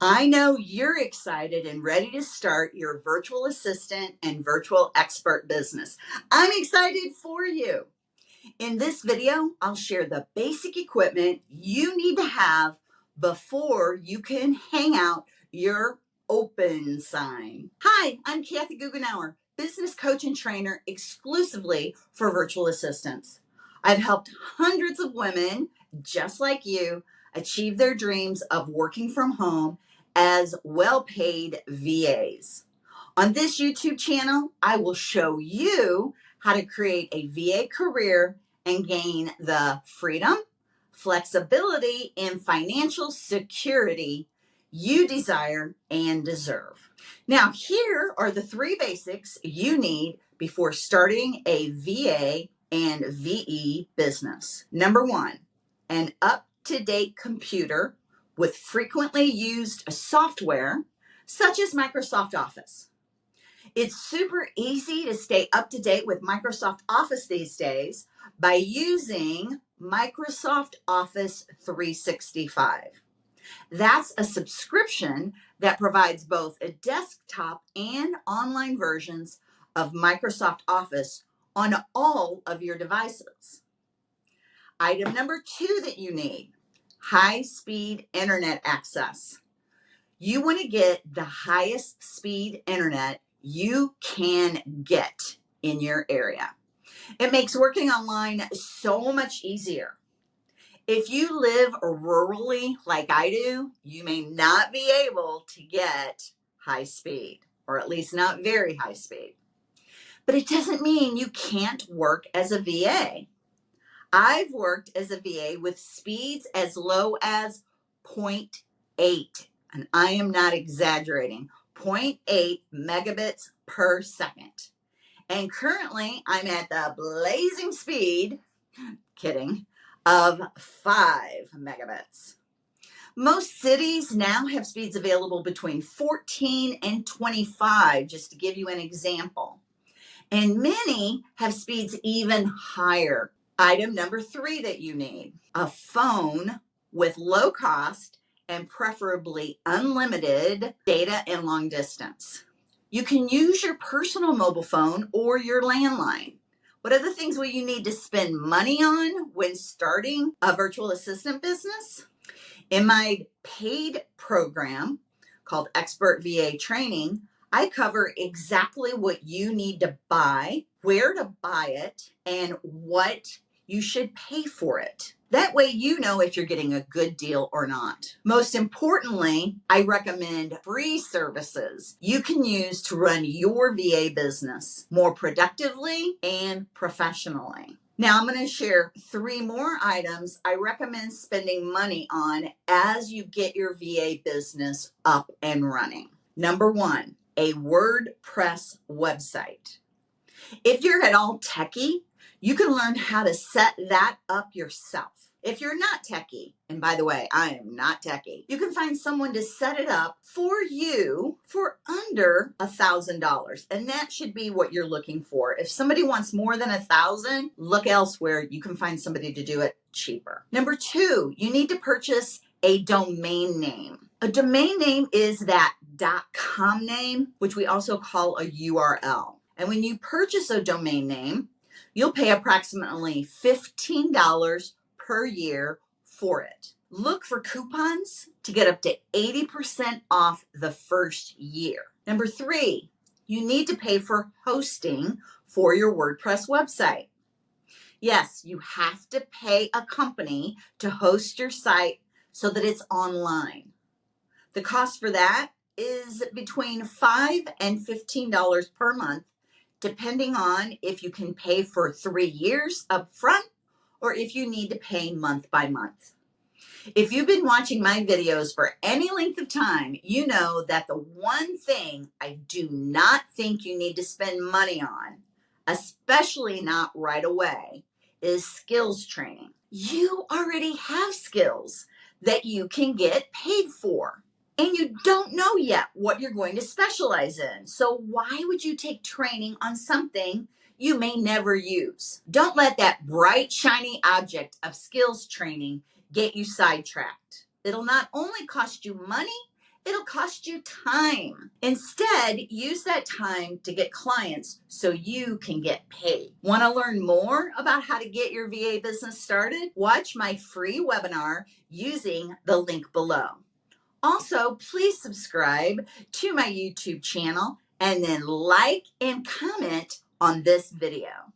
I know you're excited and ready to start your virtual assistant and virtual expert business. I'm excited for you. In this video, I'll share the basic equipment you need to have before you can hang out your open sign. Hi, I'm Kathy Goughenour, business coach and trainer exclusively for virtual assistants. I've helped hundreds of women just like you achieve their dreams of working from home as well paid VAs. On this YouTube channel, I will show you how to create a VA career and gain the freedom, flexibility, and financial security you desire and deserve. Now, here are the three basics you need before starting a VA and VE business. Number one, an up to date computer with frequently used software such as Microsoft Office. It's super easy to stay up to date with Microsoft Office these days by using Microsoft Office 365. That's a subscription that provides both a desktop and online versions of Microsoft Office on all of your devices. Item number two that you need high speed internet access. You want to get the highest speed internet you can get in your area. It makes working online so much easier. If you live rurally like I do, you may not be able to get high speed, or at least not very high speed. But it doesn't mean you can't work as a VA. I've worked as a VA with speeds as low as 0.8, and I am not exaggerating, 0.8 megabits per second. And currently I'm at the blazing speed, kidding, of 5 megabits. Most cities now have speeds available between 14 and 25, just to give you an example. And many have speeds even higher, Item number three that you need a phone with low cost and preferably unlimited data and long distance. You can use your personal mobile phone or your landline. What are the things will you need to spend money on when starting a virtual assistant business? In my paid program called Expert VA Training, I cover exactly what you need to buy, where to buy it, and what you should pay for it. That way you know if you're getting a good deal or not. Most importantly, I recommend free services you can use to run your VA business more productively and professionally. Now I'm going to share three more items I recommend spending money on as you get your VA business up and running. Number one, a WordPress website. If you're at all techie, you can learn how to set that up yourself. If you're not techie, and by the way, I am not techie, you can find someone to set it up for you for under a thousand dollars. And that should be what you're looking for. If somebody wants more than a thousand, look elsewhere. You can find somebody to do it cheaper. Number two, you need to purchase a domain name. A domain name is that .com name, which we also call a URL. And when you purchase a domain name, You'll pay approximately $15 per year for it. Look for coupons to get up to 80% off the first year. Number three, you need to pay for hosting for your WordPress website. Yes, you have to pay a company to host your site so that it's online. The cost for that is between 5 and $15 per month depending on if you can pay for three years up front or if you need to pay month by month. If you've been watching my videos for any length of time, you know that the one thing I do not think you need to spend money on, especially not right away, is skills training. You already have skills that you can get paid for and you don't know yet what you're going to specialize in. So why would you take training on something you may never use? Don't let that bright, shiny object of skills training get you sidetracked. It'll not only cost you money, it'll cost you time. Instead, use that time to get clients so you can get paid. Want to learn more about how to get your VA business started? Watch my free webinar using the link below. Also, please subscribe to my YouTube channel and then like and comment on this video.